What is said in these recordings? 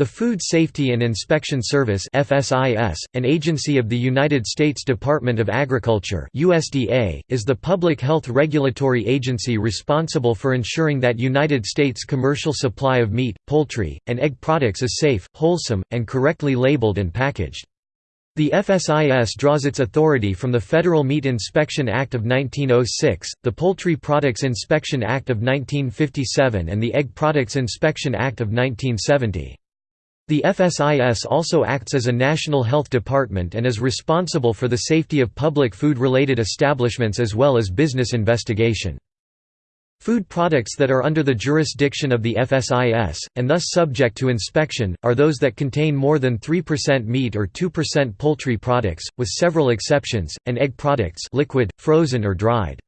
The Food Safety and Inspection Service FSIS, an agency of the United States Department of Agriculture USDA, is the public health regulatory agency responsible for ensuring that United States commercial supply of meat, poultry, and egg products is safe, wholesome, and correctly labeled and packaged. The FSIS draws its authority from the Federal Meat Inspection Act of 1906, the Poultry Products Inspection Act of 1957 and the Egg Products Inspection Act of 1970. The FSIS also acts as a national health department and is responsible for the safety of public food-related establishments as well as business investigation. Food products that are under the jurisdiction of the FSIS, and thus subject to inspection, are those that contain more than 3% meat or 2% poultry products, with several exceptions, and egg products liquid, frozen or dried.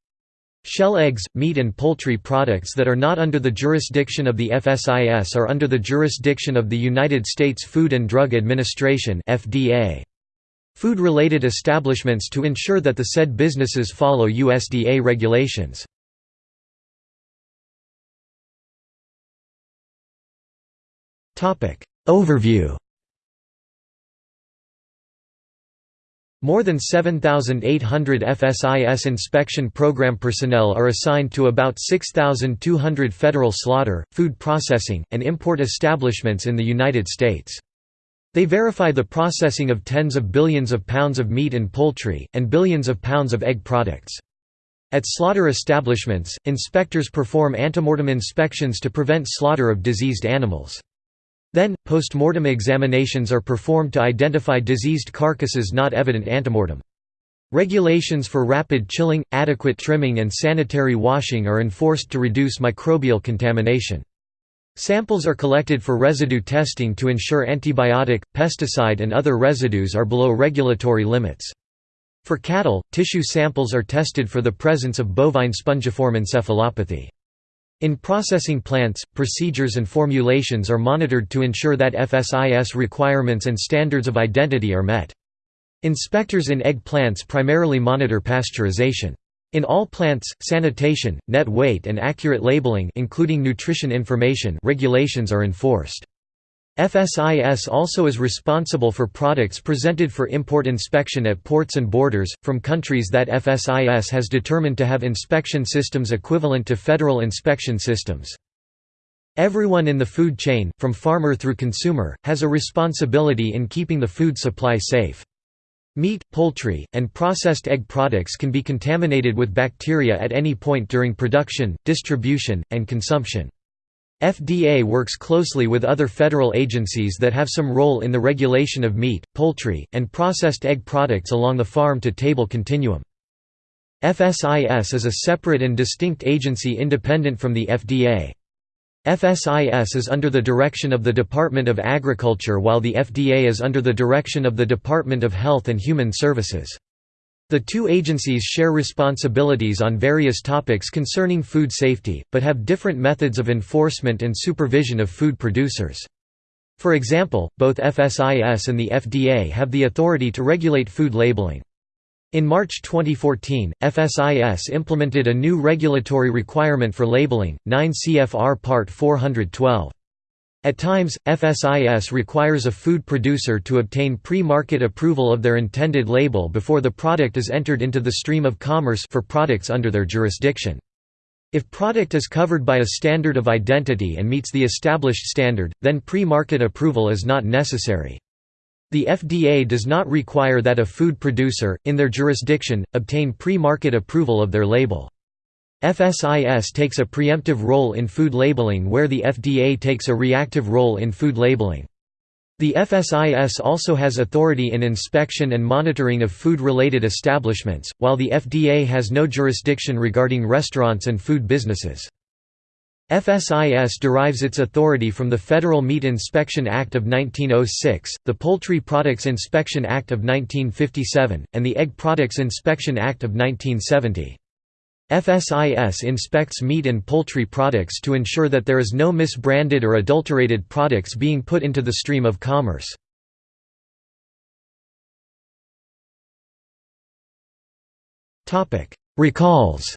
Shell eggs, meat and poultry products that are not under the jurisdiction of the FSIS are under the jurisdiction of the United States Food and Drug Administration. Food-related establishments to ensure that the said businesses follow USDA regulations. Overview More than 7,800 FSIS inspection program personnel are assigned to about 6,200 federal slaughter, food processing, and import establishments in the United States. They verify the processing of tens of billions of pounds of meat and poultry, and billions of pounds of egg products. At slaughter establishments, inspectors perform antemortem inspections to prevent slaughter of diseased animals. Then, post-mortem examinations are performed to identify diseased carcasses not evident antemortem. Regulations for rapid chilling, adequate trimming and sanitary washing are enforced to reduce microbial contamination. Samples are collected for residue testing to ensure antibiotic, pesticide and other residues are below regulatory limits. For cattle, tissue samples are tested for the presence of bovine spongiform encephalopathy. In processing plants, procedures and formulations are monitored to ensure that FSIS requirements and standards of identity are met. Inspectors in egg plants primarily monitor pasteurization. In all plants, sanitation, net weight and accurate labeling including nutrition information regulations are enforced. FSIS also is responsible for products presented for import inspection at ports and borders, from countries that FSIS has determined to have inspection systems equivalent to federal inspection systems. Everyone in the food chain, from farmer through consumer, has a responsibility in keeping the food supply safe. Meat, poultry, and processed egg products can be contaminated with bacteria at any point during production, distribution, and consumption. FDA works closely with other federal agencies that have some role in the regulation of meat, poultry, and processed egg products along the farm-to-table continuum. FSIS is a separate and distinct agency independent from the FDA. FSIS is under the direction of the Department of Agriculture while the FDA is under the direction of the Department of Health and Human Services. The two agencies share responsibilities on various topics concerning food safety, but have different methods of enforcement and supervision of food producers. For example, both FSIS and the FDA have the authority to regulate food labeling. In March 2014, FSIS implemented a new regulatory requirement for labeling, 9 CFR Part 412. At times, FSIS requires a food producer to obtain pre-market approval of their intended label before the product is entered into the stream of commerce for products under their jurisdiction. If product is covered by a standard of identity and meets the established standard, then pre-market approval is not necessary. The FDA does not require that a food producer, in their jurisdiction, obtain pre-market approval of their label. FSIS takes a preemptive role in food labeling where the FDA takes a reactive role in food labeling. The FSIS also has authority in inspection and monitoring of food-related establishments, while the FDA has no jurisdiction regarding restaurants and food businesses. FSIS derives its authority from the Federal Meat Inspection Act of 1906, the Poultry Products Inspection Act of 1957, and the Egg Products Inspection Act of 1970. FSIS inspects meat and poultry products to ensure that there is no misbranded or adulterated products being put into the stream of commerce. Recalls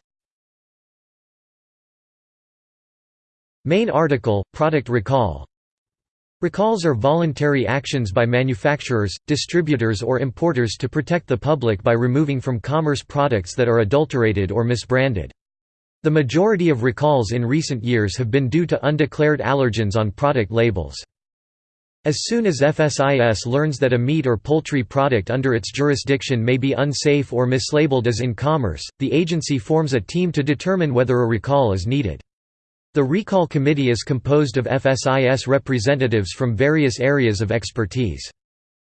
Main article, product recall Recalls are voluntary actions by manufacturers, distributors or importers to protect the public by removing from commerce products that are adulterated or misbranded. The majority of recalls in recent years have been due to undeclared allergens on product labels. As soon as FSIS learns that a meat or poultry product under its jurisdiction may be unsafe or mislabeled as in commerce, the agency forms a team to determine whether a recall is needed. The Recall Committee is composed of FSIS representatives from various areas of expertise.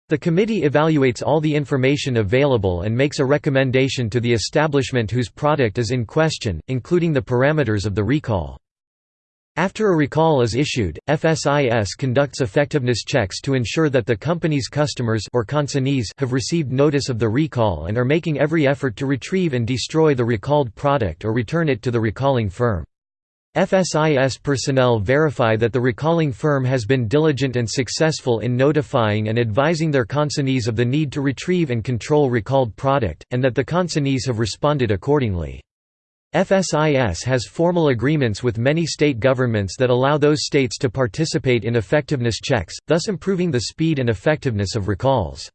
The committee evaluates all the information available and makes a recommendation to the establishment whose product is in question, including the parameters of the recall. After a recall is issued, FSIS conducts effectiveness checks to ensure that the company's customers or consignees have received notice of the recall and are making every effort to retrieve and destroy the recalled product or return it to the recalling firm. FSIS personnel verify that the recalling firm has been diligent and successful in notifying and advising their consignees of the need to retrieve and control recalled product, and that the consignees have responded accordingly. FSIS has formal agreements with many state governments that allow those states to participate in effectiveness checks, thus improving the speed and effectiveness of recalls.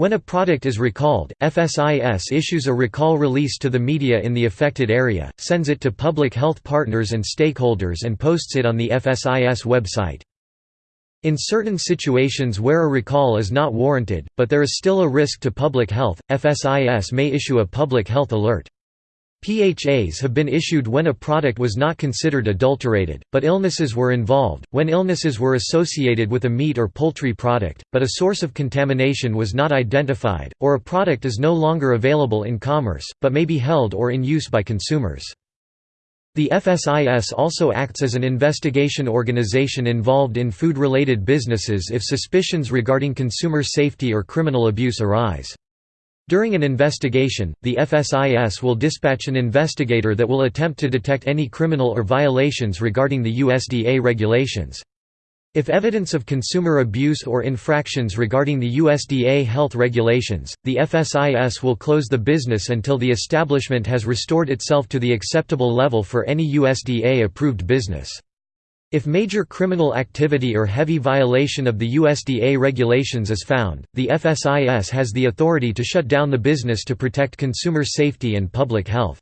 When a product is recalled, FSIS issues a recall release to the media in the affected area, sends it to public health partners and stakeholders and posts it on the FSIS website. In certain situations where a recall is not warranted, but there is still a risk to public health, FSIS may issue a public health alert. PHAs have been issued when a product was not considered adulterated, but illnesses were involved, when illnesses were associated with a meat or poultry product, but a source of contamination was not identified, or a product is no longer available in commerce, but may be held or in use by consumers. The FSIS also acts as an investigation organization involved in food-related businesses if suspicions regarding consumer safety or criminal abuse arise. During an investigation, the FSIS will dispatch an investigator that will attempt to detect any criminal or violations regarding the USDA regulations. If evidence of consumer abuse or infractions regarding the USDA health regulations, the FSIS will close the business until the establishment has restored itself to the acceptable level for any USDA-approved business. If major criminal activity or heavy violation of the USDA regulations is found, the FSIS has the authority to shut down the business to protect consumer safety and public health.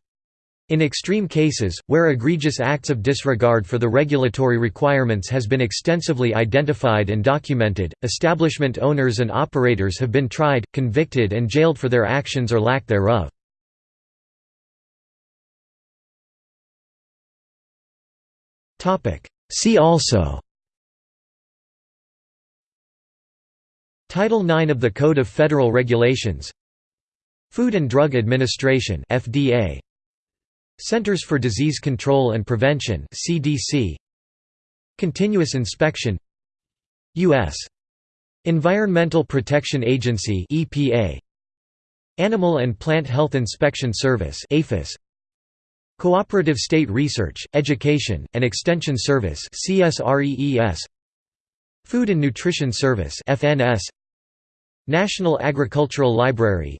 In extreme cases, where egregious acts of disregard for the regulatory requirements has been extensively identified and documented, establishment owners and operators have been tried, convicted and jailed for their actions or lack thereof. See also Title IX of the Code of Federal Regulations Food and Drug Administration FDA Centers for Disease Control and Prevention CDC Continuous Inspection US Environmental Protection Agency EPA Animal and Plant Health Inspection Service APHIS Cooperative State Research, Education, and Extension Service Food and Nutrition Service National Agricultural Library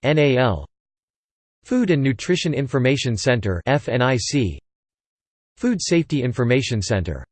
Food and Nutrition Information Center Food Safety Information Center